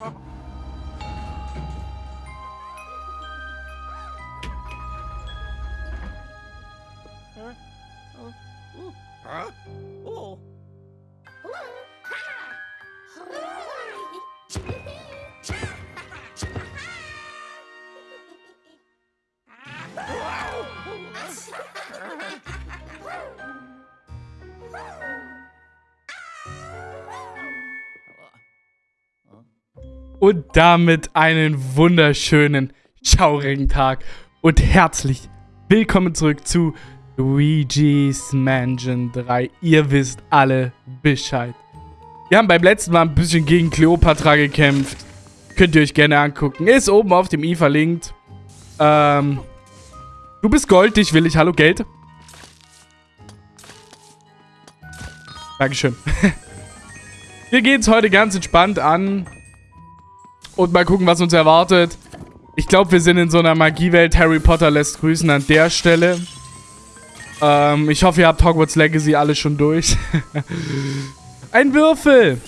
Oh. Und damit einen wunderschönen, schaurigen Tag und herzlich willkommen zurück zu Luigi's Mansion 3. Ihr wisst alle Bescheid. Wir haben beim letzten Mal ein bisschen gegen Cleopatra gekämpft. Könnt ihr euch gerne angucken. Ist oben auf dem i verlinkt. Ähm, du bist Gold, dich will ich. Hallo, Geld. Dankeschön. Wir gehen es heute ganz entspannt an. Und mal gucken, was uns erwartet. Ich glaube, wir sind in so einer Magiewelt. Harry Potter lässt grüßen an der Stelle. Ähm, ich hoffe, ihr habt Hogwarts Legacy alle schon durch. Ein Würfel!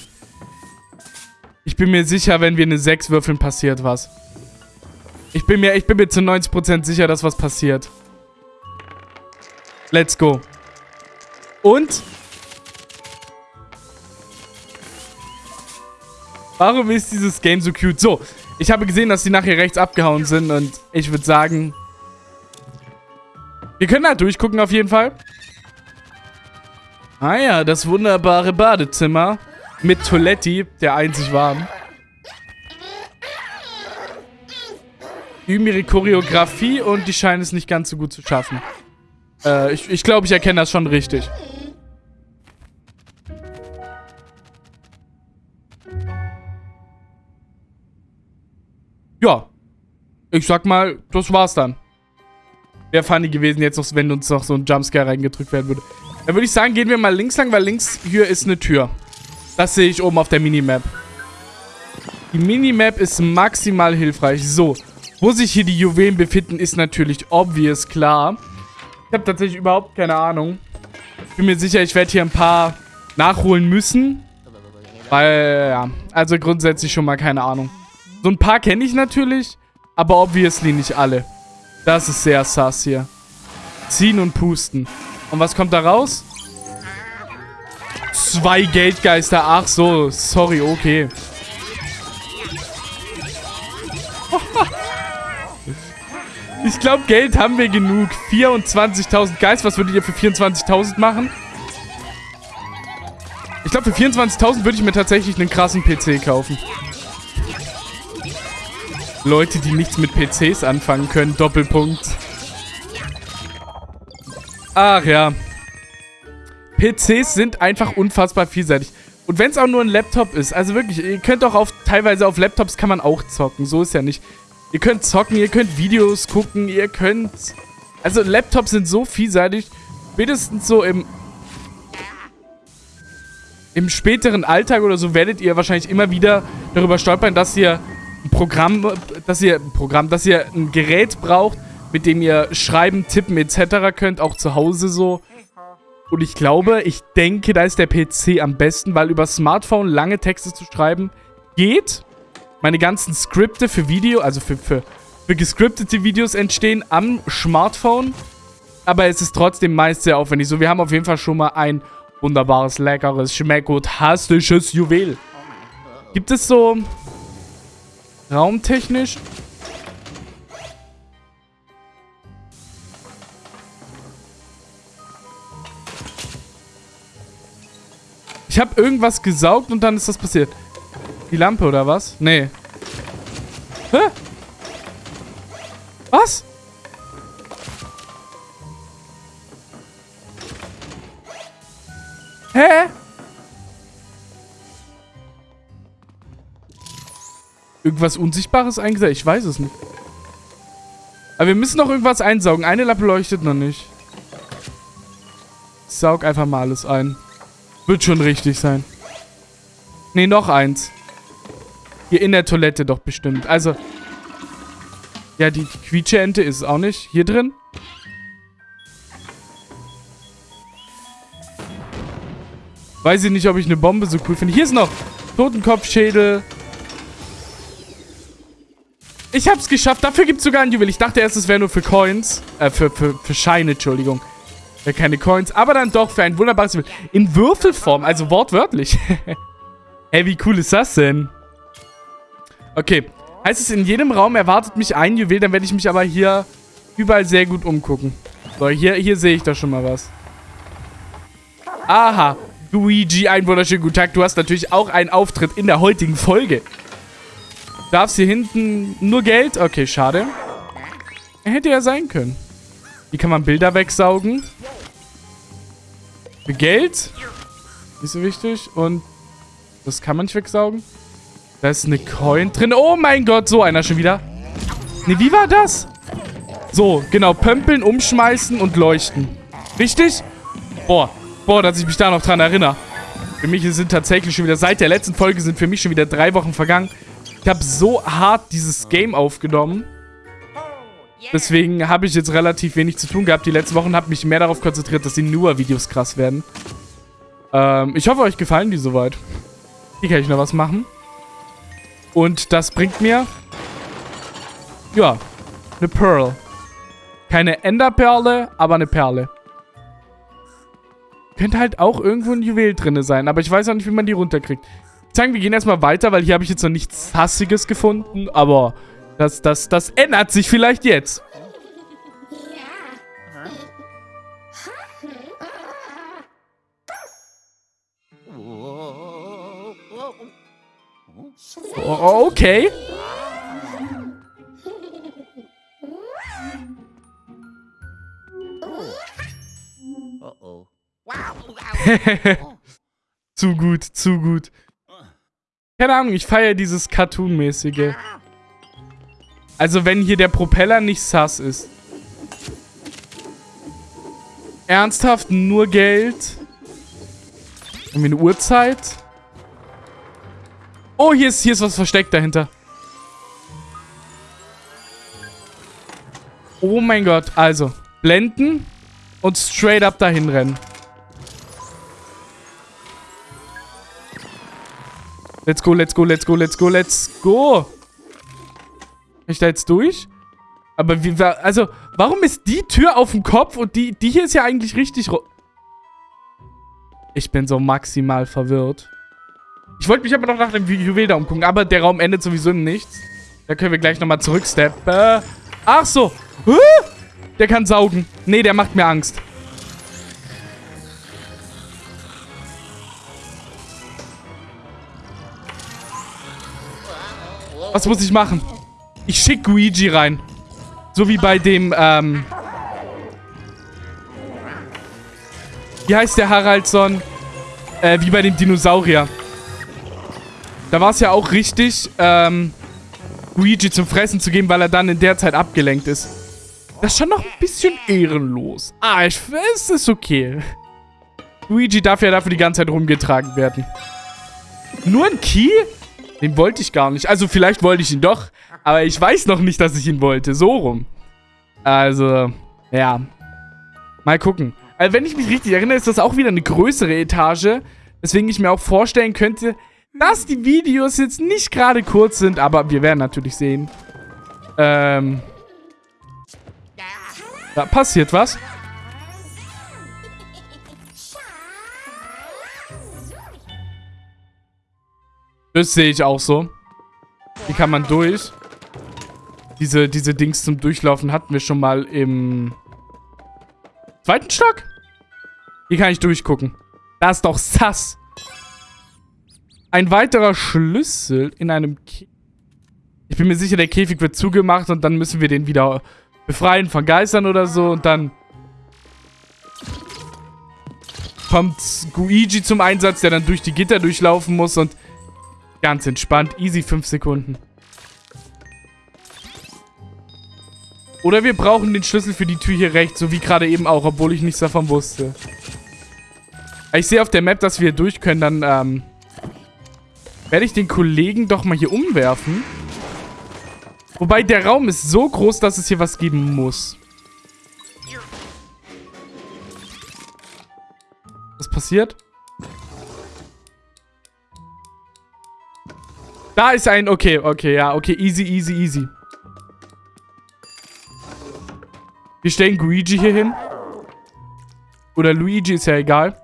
Ich bin mir sicher, wenn wir eine 6 würfeln, passiert was. Ich bin mir, ich bin mir zu 90% sicher, dass was passiert. Let's go. Und Warum ist dieses Game so cute? So, ich habe gesehen, dass die nachher rechts abgehauen sind und ich würde sagen, wir können da durchgucken auf jeden Fall. Ah ja, das wunderbare Badezimmer mit Toiletti, der einzig warm. Üben ihre Choreografie und die scheinen es nicht ganz so gut zu schaffen. Äh, ich, ich glaube, ich erkenne das schon richtig. Ja. Ich sag mal, das war's dann. Wäre funny gewesen jetzt wenn uns noch so ein Jumpscare reingedrückt werden würde. Dann würde ich sagen, gehen wir mal links lang, weil links hier ist eine Tür. Das sehe ich oben auf der Minimap. Die Minimap ist maximal hilfreich. So, wo sich hier die Juwelen befinden, ist natürlich obvious klar. Ich habe tatsächlich überhaupt keine Ahnung. Ich bin mir sicher, ich werde hier ein paar nachholen müssen. Weil, ja, also grundsätzlich schon mal keine Ahnung. So ein paar kenne ich natürlich, aber obviously nicht alle. Das ist sehr sass hier. Ziehen und pusten. Und was kommt da raus? Zwei Geldgeister. Ach so, sorry, okay. Ich glaube, Geld haben wir genug. 24.000 Geist. Was würdet ihr für 24.000 machen? Ich glaube, für 24.000 würde ich mir tatsächlich einen krassen PC kaufen. Leute, die nichts mit PCs anfangen können. Doppelpunkt. Ach ja. PCs sind einfach unfassbar vielseitig. Und wenn es auch nur ein Laptop ist, also wirklich, ihr könnt auch auf, teilweise auf Laptops kann man auch zocken, so ist ja nicht. Ihr könnt zocken, ihr könnt Videos gucken, ihr könnt... Also Laptops sind so vielseitig, spätestens so im... Im späteren Alltag oder so werdet ihr wahrscheinlich immer wieder darüber stolpern, dass ihr Programm, dass ihr ein Programm, dass ihr ein Gerät braucht, mit dem ihr schreiben, tippen etc. könnt, auch zu Hause so. Und ich glaube, ich denke, da ist der PC am besten, weil über Smartphone lange Texte zu schreiben geht. Meine ganzen Skripte für Video, also für, für, für gescriptete Videos entstehen am Smartphone. Aber es ist trotzdem meist sehr aufwendig. So, wir haben auf jeden Fall schon mal ein wunderbares, leckeres, schmeckotastisches Juwel. Gibt es so Raumtechnisch. Ich habe irgendwas gesaugt und dann ist das passiert. Die Lampe oder was? Nee. Hä? Irgendwas Unsichtbares eingesetzt? Ich weiß es nicht. Aber wir müssen noch irgendwas einsaugen. Eine Lampe leuchtet noch nicht. Ich saug einfach mal alles ein. Wird schon richtig sein. Ne, noch eins. Hier in der Toilette doch bestimmt. Also. Ja, die Quietscheente ist es auch nicht. Hier drin? Weiß ich nicht, ob ich eine Bombe so cool finde. Hier ist noch Totenkopfschädel. Ich hab's geschafft. Dafür gibt's sogar ein Juwel. Ich dachte erst, es wäre nur für Coins. Äh, für, für, für Scheine, Entschuldigung. Ja, keine Coins. Aber dann doch für ein wunderbares Juwel. In Würfelform, also wortwörtlich. Ey, wie cool ist das denn? Okay. Heißt es, in jedem Raum erwartet mich ein Juwel, dann werde ich mich aber hier überall sehr gut umgucken. So, hier, hier sehe ich doch schon mal was. Aha. Luigi, einen wunderschönen guten Tag. Du hast natürlich auch einen Auftritt in der heutigen Folge. Darfst hier hinten nur Geld? Okay, schade. Hätte ja sein können. Wie kann man Bilder wegsaugen? Für Geld? Nicht so wichtig. Und das kann man nicht wegsaugen. Da ist eine Coin drin. Oh mein Gott, so einer schon wieder. Ne, wie war das? So, genau. Pömpeln, umschmeißen und leuchten. Richtig? Boah. Boah, dass ich mich da noch dran erinnere. Für mich sind tatsächlich schon wieder, seit der letzten Folge sind für mich schon wieder drei Wochen vergangen. Ich habe so hart dieses Game aufgenommen. Deswegen habe ich jetzt relativ wenig zu tun gehabt. Die letzten Wochen habe mich mehr darauf konzentriert, dass die Nua-Videos krass werden. Ähm, ich hoffe, euch gefallen die soweit. Hier kann ich noch was machen. Und das bringt mir... Ja, eine Pearl. Keine Enderperle, aber eine Perle. Könnte halt auch irgendwo ein Juwel drin sein, aber ich weiß auch nicht, wie man die runterkriegt. Ich sagen, wir gehen erstmal weiter, weil hier habe ich jetzt noch nichts Hassiges gefunden, aber das, das, das ändert sich vielleicht jetzt. Oh, okay. Zu gut, zu gut. Keine Ahnung, ich feiere dieses Cartoon-mäßige. Also wenn hier der Propeller nicht sass ist. Ernsthaft nur Geld? Irgendwie eine Uhrzeit? Oh, hier ist, hier ist was versteckt dahinter. Oh mein Gott. Also, blenden und straight up dahin rennen. Let's go, let's go, let's go, let's go, let's go. Kann ich da jetzt durch? Aber wie, also, warum ist die Tür auf dem Kopf und die, die hier ist ja eigentlich richtig... Ich bin so maximal verwirrt. Ich wollte mich aber noch nach dem Juwel da umgucken, aber der Raum endet sowieso in nichts. Da können wir gleich nochmal zurücksteppen. Ach so. Der kann saugen. Nee, der macht mir Angst. Was muss ich machen? Ich schicke Luigi rein. So wie bei dem, ähm... Wie heißt der Haraldson? Äh, wie bei dem Dinosaurier. Da war es ja auch richtig, ähm, Luigi zum Fressen zu geben, weil er dann in der Zeit abgelenkt ist. Das ist schon noch ein bisschen ehrenlos. Ah, ich, es ist okay. Luigi darf ja dafür die ganze Zeit rumgetragen werden. Nur ein Key? Den wollte ich gar nicht. Also vielleicht wollte ich ihn doch, aber ich weiß noch nicht, dass ich ihn wollte. So rum. Also, ja. Mal gucken. Also wenn ich mich richtig erinnere, ist das auch wieder eine größere Etage. Deswegen ich mir auch vorstellen könnte, dass die Videos jetzt nicht gerade kurz sind. Aber wir werden natürlich sehen. Ähm. Da passiert was. Das sehe ich auch so. Hier kann man durch. Diese, diese Dings zum Durchlaufen hatten wir schon mal im zweiten Stock. Hier kann ich durchgucken. Da ist doch sass. Ein weiterer Schlüssel in einem Käfig. Ich bin mir sicher, der Käfig wird zugemacht und dann müssen wir den wieder befreien von Geistern oder so und dann kommt Guigi zum Einsatz, der dann durch die Gitter durchlaufen muss und Ganz entspannt. Easy 5 Sekunden. Oder wir brauchen den Schlüssel für die Tür hier rechts, so wie gerade eben auch, obwohl ich nichts davon wusste. Ich sehe auf der Map, dass wir durch können, dann ähm, werde ich den Kollegen doch mal hier umwerfen. Wobei der Raum ist so groß, dass es hier was geben muss. Was passiert? Da ist ein... Okay, okay, ja. Okay, easy, easy, easy. Wir stellen Luigi hier hin. Oder Luigi, ist ja egal.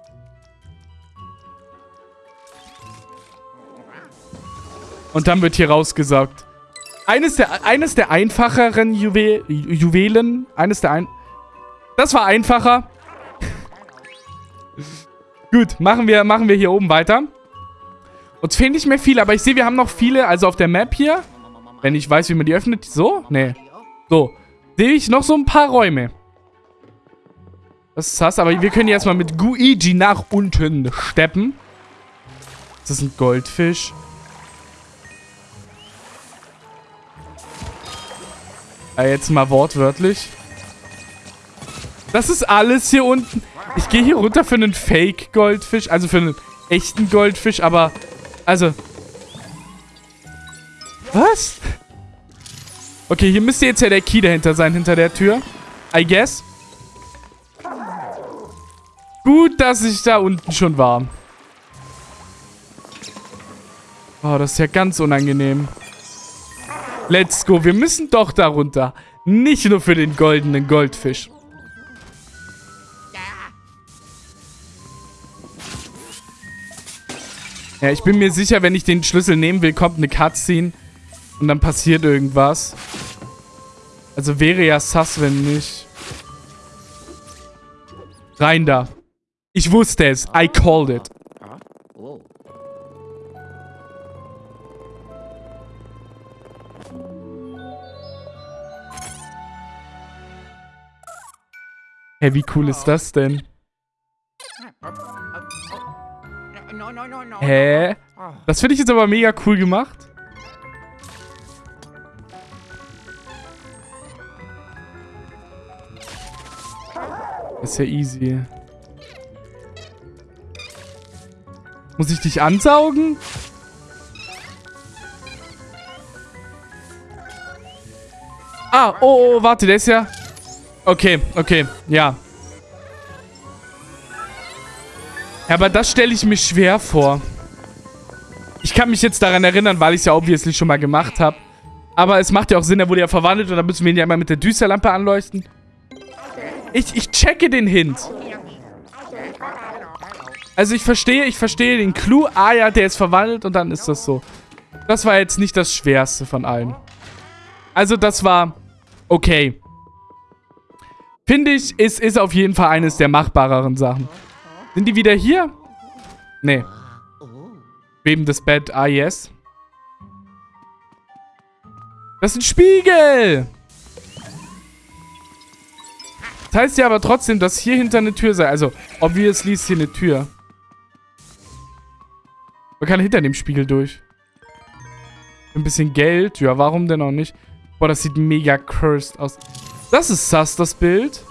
Und dann wird hier rausgesagt. Eines der, eines der einfacheren Juwel, Juwelen. Eines der ein... Das war einfacher. Gut, machen wir, machen wir hier oben weiter. Uns fehlen nicht mehr viele, aber ich sehe, wir haben noch viele, also auf der Map hier. Wenn ich weiß, wie man die öffnet. So? Nee. So. Sehe ich noch so ein paar Räume. Das ist das, aber wir können jetzt mal mit Guigi nach unten steppen. Das ist ein Goldfisch. Ja, jetzt mal wortwörtlich. Das ist alles hier unten. Ich gehe hier runter für einen Fake-Goldfisch. Also für einen echten Goldfisch, aber... Also... Was? Okay, hier müsste jetzt ja der Key dahinter sein, hinter der Tür. I guess. Gut, dass ich da unten schon war. Oh, das ist ja ganz unangenehm. Let's go. Wir müssen doch darunter. Nicht nur für den goldenen Goldfisch. Ja, ich bin mir sicher, wenn ich den Schlüssel nehmen will, kommt eine Cutscene. Und dann passiert irgendwas. Also wäre ja sass, wenn nicht. Rein da. Ich wusste es. I called it. Hey, wie cool ist das denn? Hä? Das finde ich jetzt aber mega cool gemacht. Ist ja easy. Muss ich dich ansaugen? Ah, oh, oh, warte, der ist ja... Okay, okay, ja. Ja, aber das stelle ich mir schwer vor. Ich kann mich jetzt daran erinnern, weil ich es ja obviously schon mal gemacht habe. Aber es macht ja auch Sinn, er wurde ja verwandelt und dann müssen wir ihn ja immer mit der Düsterlampe anleuchten. Ich, ich checke den Hint. Also ich verstehe, ich verstehe den Clou. Ah ja, der ist verwandelt und dann ist das so. Das war jetzt nicht das Schwerste von allen. Also das war okay. Finde ich, es ist auf jeden Fall eines der machbareren Sachen. Sind die wieder hier? Nee. Bebendes Bett, ah yes. Das ist ein Spiegel! Das heißt ja aber trotzdem, dass hier hinter eine Tür sei. Also, obviously ist hier eine Tür. Man kann hinter dem Spiegel durch. Ein bisschen Geld. Ja, warum denn auch nicht? Boah, das sieht mega cursed aus. Das ist sass, das Bild.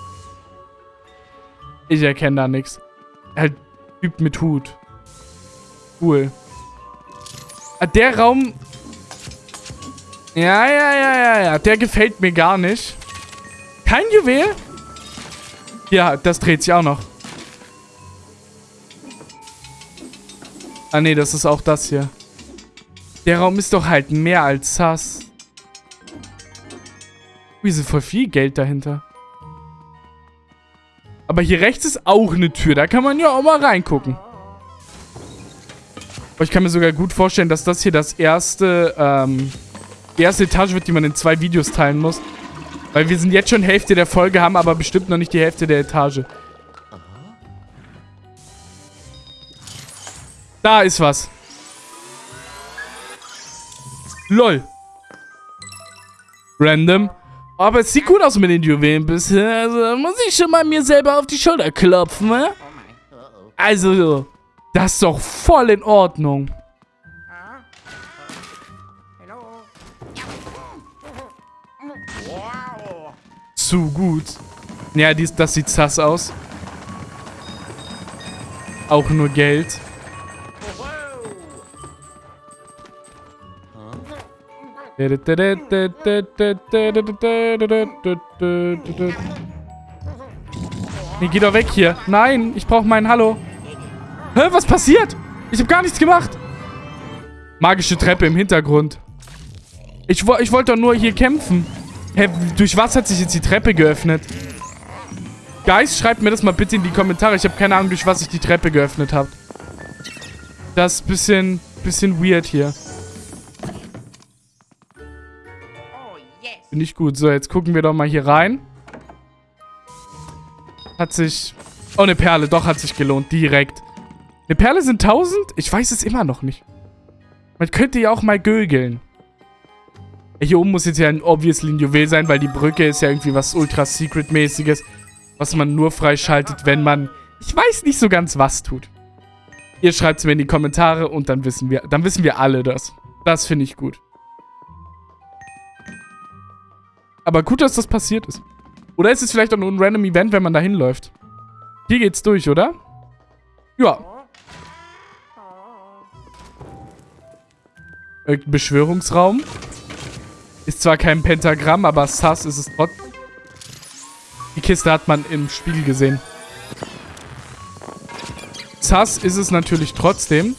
Ich erkenne da nichts. Halt, Typ mit Hut. Cool. Ah, der Raum... Ja, ja, ja, ja, ja. Der gefällt mir gar nicht. Kein Juwel? Ja, das dreht sich auch noch. Ah, nee, das ist auch das hier. Der Raum ist doch halt mehr als sass. Wie ist voll viel Geld dahinter. Aber hier rechts ist auch eine Tür. Da kann man ja auch mal reingucken. Aber ich kann mir sogar gut vorstellen, dass das hier das erste, ähm, die erste Etage wird, die man in zwei Videos teilen muss. Weil wir sind jetzt schon Hälfte der Folge, haben aber bestimmt noch nicht die Hälfte der Etage. Da ist was. LOL. Random. Aber es sieht gut aus mit den Juwelen bisher. Also muss ich schon mal mir selber auf die Schulter klopfen, ne? Also, das ist doch voll in Ordnung. Zu gut. Ja, dies, das sieht sass aus. Auch nur Geld. Nee, geh doch weg hier. Nein, ich brauche meinen Hallo. Hä, was passiert? Ich habe gar nichts gemacht. Magische Treppe im Hintergrund. Ich, ich wollte doch nur hier kämpfen. Hä, durch was hat sich jetzt die Treppe geöffnet? Guys, schreibt mir das mal bitte in die Kommentare. Ich habe keine Ahnung, durch was ich die Treppe geöffnet habe. Das ist ein bisschen, bisschen weird hier. Finde ich gut. So, jetzt gucken wir doch mal hier rein. Hat sich... Oh, eine Perle. Doch, hat sich gelohnt. Direkt. Eine Perle sind 1000? Ich weiß es immer noch nicht. Man könnte ja auch mal gögeln. Hier oben muss jetzt ja ein obviously ein Juwel sein, weil die Brücke ist ja irgendwie was ultra-secret-mäßiges, was man nur freischaltet, wenn man, ich weiß nicht so ganz, was tut. Ihr schreibt es mir in die Kommentare und dann wissen wir, dann wissen wir alle das. Das finde ich gut. Aber gut, dass das passiert ist. Oder ist es vielleicht auch nur ein random Event, wenn man da hinläuft? Hier geht's durch, oder? Ja. Irgendein Beschwörungsraum. Ist zwar kein Pentagramm, aber sass ist es trotzdem. Die Kiste hat man im Spiegel gesehen. Sass ist es natürlich trotzdem.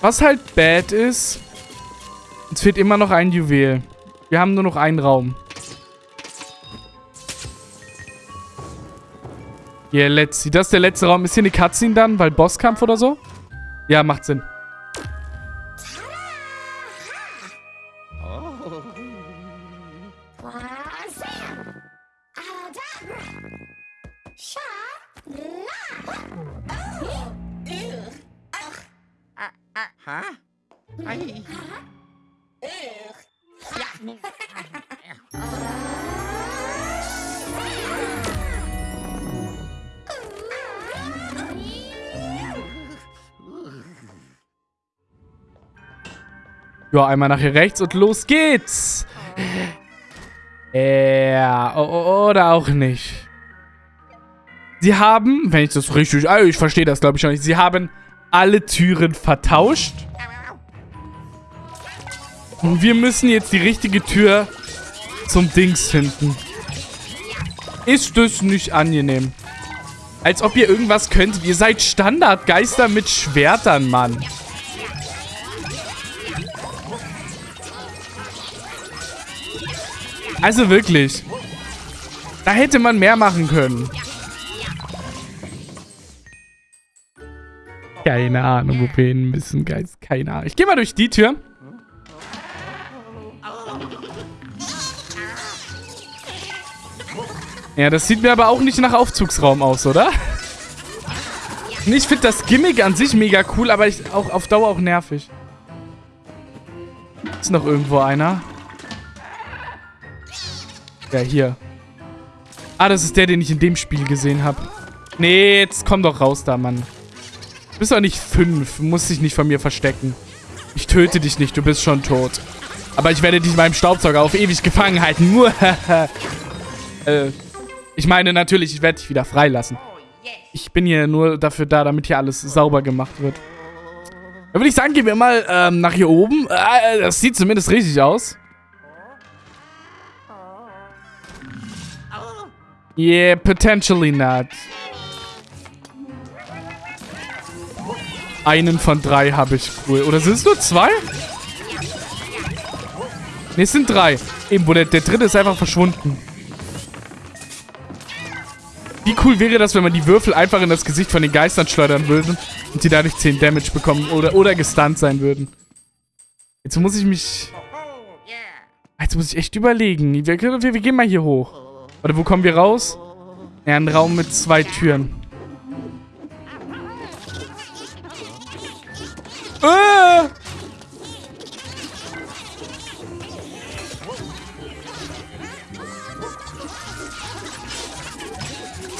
Was halt bad ist, es fehlt immer noch ein Juwel. Wir haben nur noch einen Raum. Yeah, let's see. Das ist der letzte Raum. Ist hier eine Cutscene dann? Weil Bosskampf oder so? Ja, macht Sinn. Ja, einmal nach hier rechts und los geht's. Ja, oder auch nicht. Sie haben, wenn ich das richtig... Also ich verstehe das, glaube ich, schon nicht. Sie haben alle Türen vertauscht. Und wir müssen jetzt die richtige Tür zum Dings finden. Ist das nicht angenehm? Als ob ihr irgendwas könntet. Ihr seid Standardgeister mit Schwertern, Mann. Also wirklich. Da hätte man mehr machen können. Keine Ahnung, wo wir hin müssen, Geist. Keine Ahnung. Ich gehe mal durch die Tür. Ja, das sieht mir aber auch nicht nach Aufzugsraum aus, oder? Ich finde das Gimmick an sich mega cool, aber ich, auch auf Dauer auch nervig. Ist noch irgendwo einer? Ja, hier. Ah, das ist der, den ich in dem Spiel gesehen habe. Nee, jetzt komm doch raus da, Mann. Du bist doch nicht fünf. Du musst dich nicht von mir verstecken. Ich töte dich nicht, du bist schon tot. Aber ich werde dich in meinem Staubsauger auf ewig gefangen halten. Nur, äh, ich meine natürlich, ich werde dich wieder freilassen. Ich bin hier nur dafür da, damit hier alles sauber gemacht wird. Dann würde ich sagen, gehen wir mal ähm, nach hier oben. Äh, das sieht zumindest richtig aus. Yeah, potentially not. Einen von drei habe ich. Cool. Oder sind es nur zwei? Ne, es sind drei. Eben, wo der, der dritte ist einfach verschwunden. Wie cool wäre das, wenn man die Würfel einfach in das Gesicht von den Geistern schleudern würde und die dadurch 10 Damage bekommen oder, oder gestunt sein würden. Jetzt muss ich mich... Jetzt muss ich echt überlegen. Wir, wir, wir gehen mal hier hoch. Warte, wo kommen wir raus? Ja, ein Raum mit zwei Türen. Ah!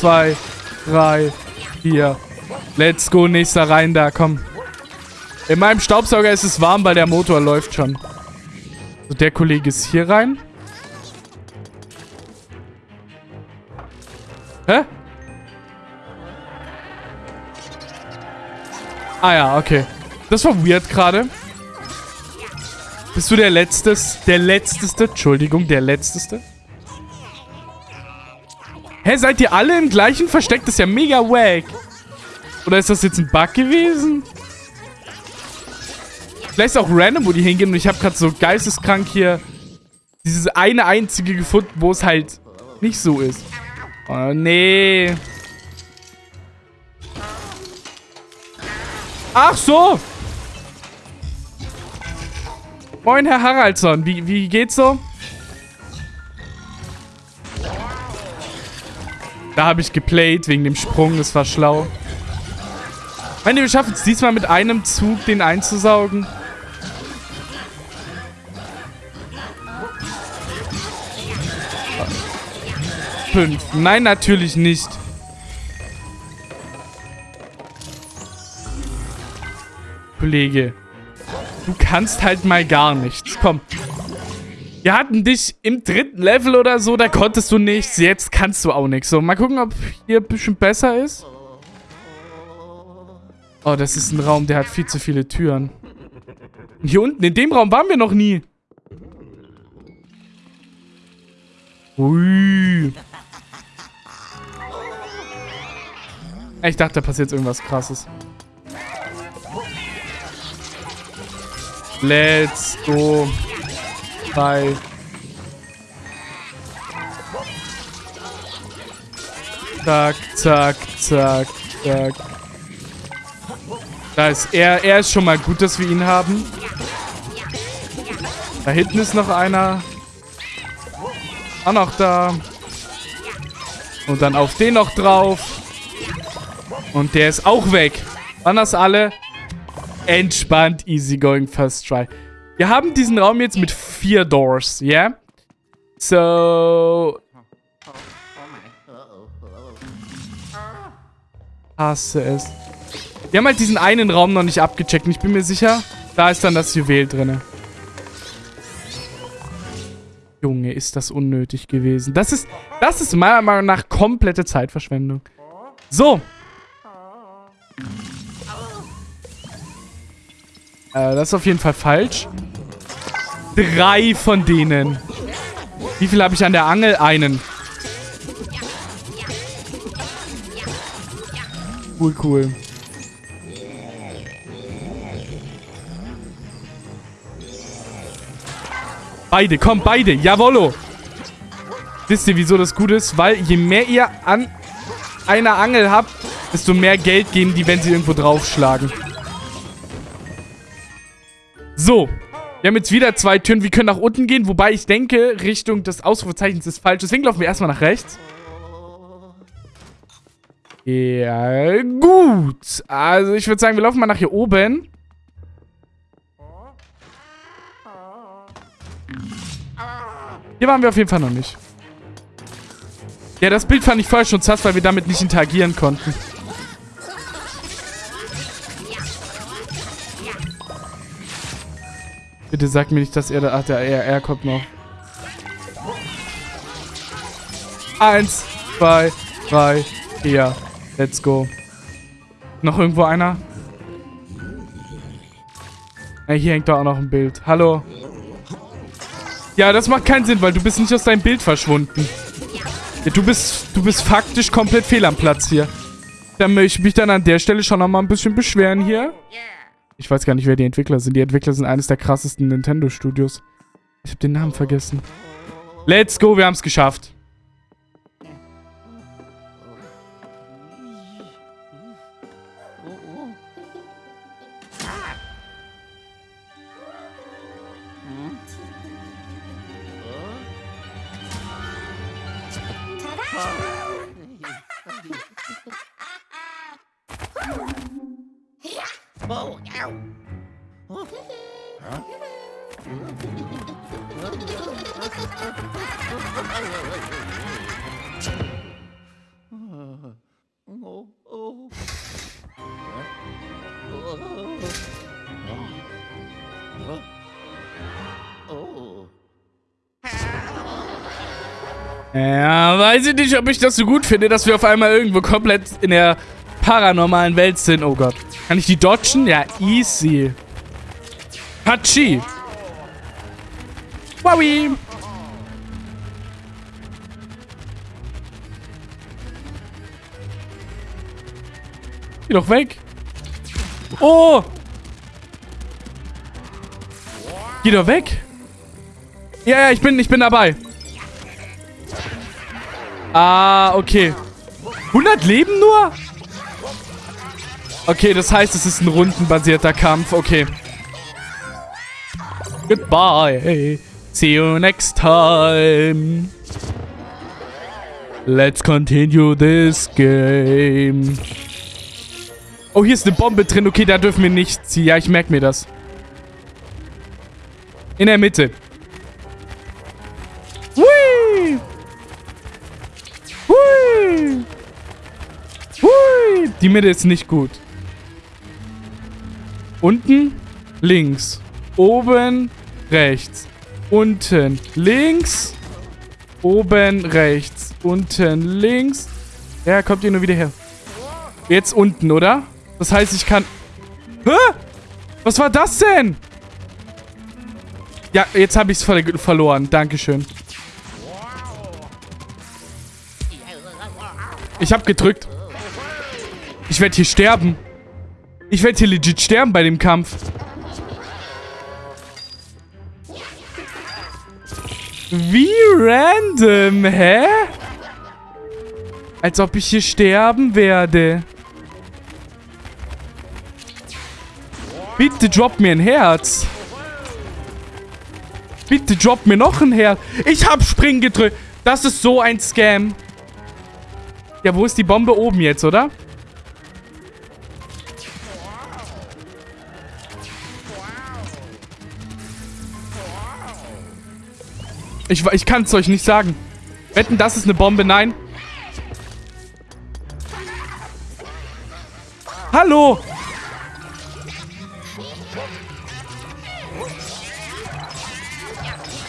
zwei, drei, vier. Let's go, nächster rein da, komm. In meinem Staubsauger ist es warm, weil der Motor läuft schon. So, der Kollege ist hier rein. Hä? Ah ja, okay. Das war weird gerade. Bist du der Letztes? Der Letzteste? Entschuldigung, der Letzteste? Hä, seid ihr alle im gleichen Versteck? Das ist ja mega wack. Oder ist das jetzt ein Bug gewesen? Vielleicht ist auch random, wo die hingehen. Und ich habe gerade so geisteskrank hier dieses eine einzige gefunden, wo es halt nicht so ist. Oh, nee. Ach so. Moin, Herr Haraldsson. Wie, wie geht's so? Da habe ich geplayt wegen dem Sprung. Das war schlau. Meine, wir schaffen es diesmal mit einem Zug, den einzusaugen. Fünf. Nein, natürlich nicht. Kollege. Du kannst halt mal gar nichts. Komm. Wir hatten dich im dritten Level oder so, da konntest du nichts. Jetzt kannst du auch nichts. So, mal gucken, ob hier ein bisschen besser ist. Oh, das ist ein Raum, der hat viel zu viele Türen. Hier unten, in dem Raum waren wir noch nie. Ui. Ich dachte, da passiert irgendwas krasses. Let's go. Bye. Zack, zack, zack, zack. Da ist er. Er ist schon mal gut, dass wir ihn haben. Da hinten ist noch einer. Auch noch da. Und dann auf den noch drauf. Und der ist auch weg. Waren das alle? Entspannt, easy going, first try. Wir haben diesen Raum jetzt mit vier Doors, ja? Yeah? So... Hasse es. Wir haben halt diesen einen Raum noch nicht abgecheckt. Und ich bin mir sicher, da ist dann das Juwel drin. Junge, ist das unnötig gewesen. Das ist, das ist meiner Meinung nach komplette Zeitverschwendung. So. Äh, das ist auf jeden Fall falsch. Drei von denen. Wie viel habe ich an der Angel? Einen. Cool, cool. Beide, komm, beide. Jawollo. Wisst ihr, wieso das gut ist? Weil je mehr ihr an einer Angel habt, desto mehr Geld geben die, wenn sie irgendwo draufschlagen. So. Wir haben jetzt wieder zwei Türen. Wir können nach unten gehen, wobei ich denke, Richtung des Ausrufezeichens ist falsch. Deswegen laufen wir erstmal nach rechts. Ja, gut. Also ich würde sagen, wir laufen mal nach hier oben. Hier waren wir auf jeden Fall noch nicht. Ja, das Bild fand ich vorher schon zass, weil wir damit nicht interagieren konnten. Bitte sag mir nicht, dass er da... Ach, der, er, er kommt noch. Eins, zwei, drei, vier. Let's go. Noch irgendwo einer? Ja, hier hängt doch auch noch ein Bild. Hallo? Ja, das macht keinen Sinn, weil du bist nicht aus deinem Bild verschwunden. Ja, du bist, du bist faktisch komplett fehl am Platz hier. Dann möchte ich mich dann an der Stelle schon noch mal ein bisschen beschweren hier. Ich weiß gar nicht, wer die Entwickler sind. Die Entwickler sind eines der krassesten Nintendo-Studios. Ich habe den Namen vergessen. Let's go, wir haben es geschafft. Ja, weiß ich nicht, ob ich das so gut finde, dass wir auf einmal irgendwo komplett in der paranormalen Welt sind. Oh Gott. Kann ich die dodgen? Ja, easy. Hachi. Wowie. Geh doch weg. Oh. Geh doch weg. Ja, ja, ich bin, ich bin dabei. Ah, okay. 100 Leben nur? Okay, das heißt, es ist ein rundenbasierter Kampf. Okay. Goodbye. See you next time. Let's continue this game. Oh, hier ist eine Bombe drin. Okay, da dürfen wir nicht ziehen. Ja, ich merke mir das. In der Mitte. Hui! Hui! Hui! Die Mitte ist nicht gut. Unten, links. Oben, rechts. Unten, links. Oben, rechts. Unten, links. Ja, kommt ihr nur wieder her. Jetzt unten, oder? Das heißt, ich kann... Hä? Was war das denn? Ja, jetzt habe ich es ver verloren. Dankeschön. Ich habe gedrückt. Ich werde hier sterben. Ich werde hier legit sterben bei dem Kampf. Wie random, hä? Als ob ich hier sterben werde. Bitte drop mir ein Herz. Bitte drop mir noch ein Herz. Ich hab Springen gedrückt. Das ist so ein Scam. Ja, wo ist die Bombe oben jetzt, oder? Ich, ich kann es euch nicht sagen. Wetten, das ist eine Bombe? Nein. Hallo!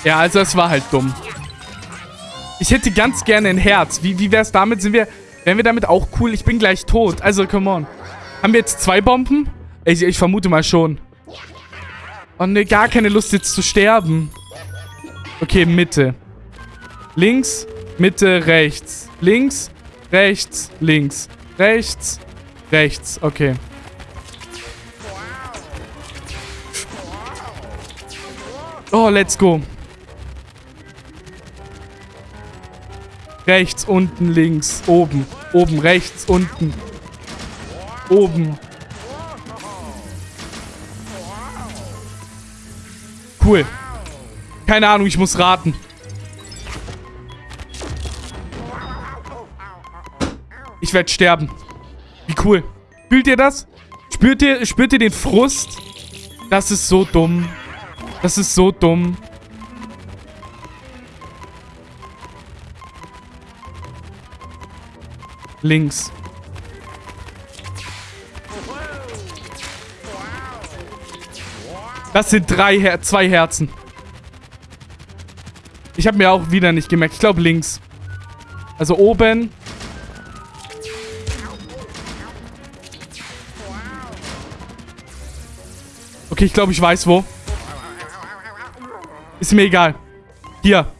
Ja, also es war halt dumm. Ich hätte ganz gerne ein Herz. Wie, wie wäre es damit? Sind wir, wären wir damit auch cool? Ich bin gleich tot. Also, come on. Haben wir jetzt zwei Bomben? Ich, ich vermute mal schon. Oh ne, gar keine Lust jetzt zu sterben. Okay, Mitte. Links, Mitte, rechts. Links, rechts, links. Rechts, rechts. Okay. Oh, let's go. Rechts, unten, links, oben. Oben, rechts, unten. Oben. Cool. Keine Ahnung, ich muss raten. Ich werde sterben. Wie cool. Fühlt ihr das? Spürt ihr, spürt ihr den Frust? Das ist so dumm. Das ist so dumm. Links. Das sind drei Her zwei Herzen. Ich habe mir auch wieder nicht gemerkt. Ich glaube links. Also oben. Okay, ich glaube, ich weiß wo. Ist mir egal. Hier.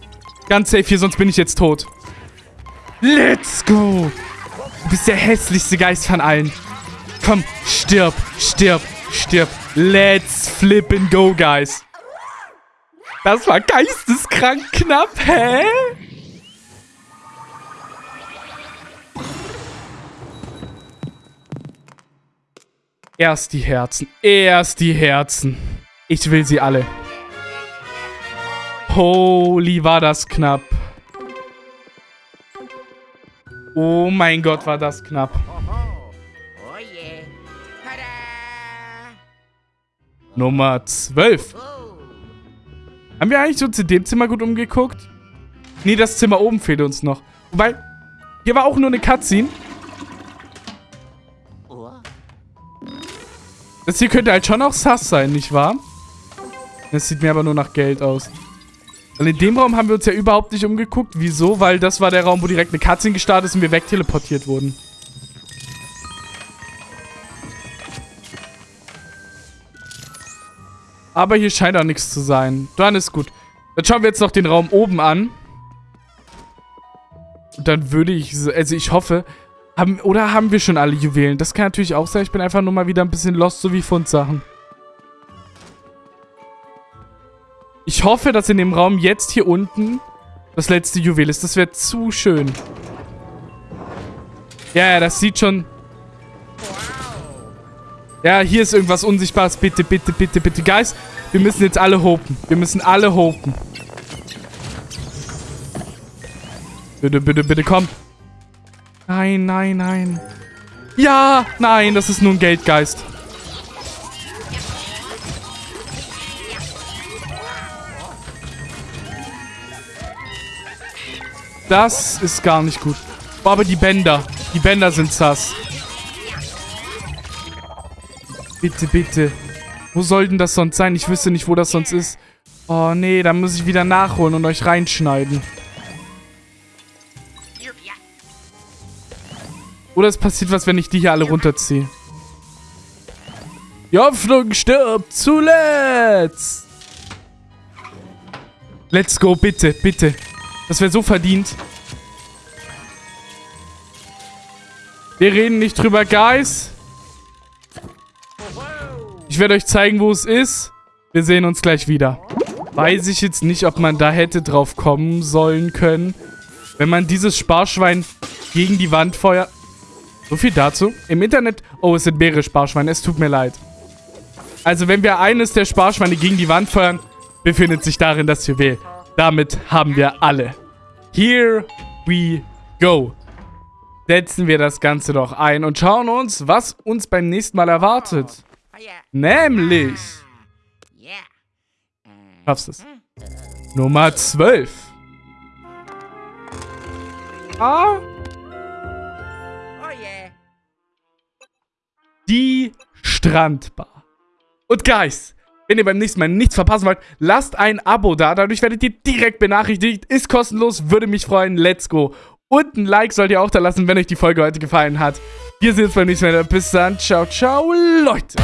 Ganz safe hier, sonst bin ich jetzt tot. Let's go. Du bist der hässlichste Geist von allen. Komm, stirb, stirb, stirb. Let's flip and go, guys. Das war geisteskrank knapp, hä? Erst die Herzen. Erst die Herzen. Ich will sie alle. Holy, war das knapp. Oh mein Gott, war das knapp. Oh! Nummer 12. Haben wir eigentlich uns in dem Zimmer gut umgeguckt? Nee, das Zimmer oben fehlt uns noch. Wobei, hier war auch nur eine Cutscene. Das hier könnte halt schon auch Sass sein, nicht wahr? Das sieht mir aber nur nach Geld aus. Und in dem Raum haben wir uns ja überhaupt nicht umgeguckt. Wieso? Weil das war der Raum, wo direkt eine Cutscene gestartet ist und wir wegteleportiert wurden. Aber hier scheint auch nichts zu sein. Dann ist gut. Dann schauen wir jetzt noch den Raum oben an. Und dann würde ich... Also ich hoffe... Haben, oder haben wir schon alle Juwelen? Das kann natürlich auch sein. Ich bin einfach nur mal wieder ein bisschen lost, so wie Fundsachen. Ich hoffe, dass in dem Raum jetzt hier unten das letzte Juwel ist. Das wäre zu schön. Ja, ja, das sieht schon... Ja, hier ist irgendwas Unsichtbares. Bitte, bitte, bitte, bitte. Guys, wir müssen jetzt alle hopen. Wir müssen alle hopen. Bitte, bitte, bitte, komm. Nein, nein, nein. Ja, nein, das ist nur ein Geldgeist. Das ist gar nicht gut. Aber die Bänder. Die Bänder sind sass. Bitte, bitte. Wo soll denn das sonst sein? Ich wüsste nicht, wo das sonst ist. Oh, nee, da muss ich wieder nachholen und euch reinschneiden. Oder es passiert was, wenn ich die hier alle runterziehe. Die Hoffnung stirbt zuletzt. Let's go, bitte, bitte. Das wäre so verdient. Wir reden nicht drüber, Guys. Ich werde euch zeigen, wo es ist. Wir sehen uns gleich wieder. Weiß ich jetzt nicht, ob man da hätte drauf kommen sollen können. Wenn man dieses Sparschwein gegen die Wand feuert. So viel dazu. Im Internet... Oh, es sind mehrere Sparschweine. Es tut mir leid. Also, wenn wir eines der Sparschweine gegen die Wand feuern, befindet sich darin das Juwel. Damit haben wir alle. Here we go. Setzen wir das Ganze doch ein und schauen uns, was uns beim nächsten Mal erwartet. Nämlich... Schaffst es. Nummer 12. Ah. Die Strandbar. Und Guys, wenn ihr beim nächsten Mal nichts verpassen wollt, lasst ein Abo da. Dadurch werdet ihr direkt benachrichtigt. Ist kostenlos, würde mich freuen. Let's go. Und ein Like sollt ihr auch da lassen, wenn euch die Folge heute gefallen hat. Wir sehen uns beim nächsten Mal. Bis dann. Ciao, ciao, Leute.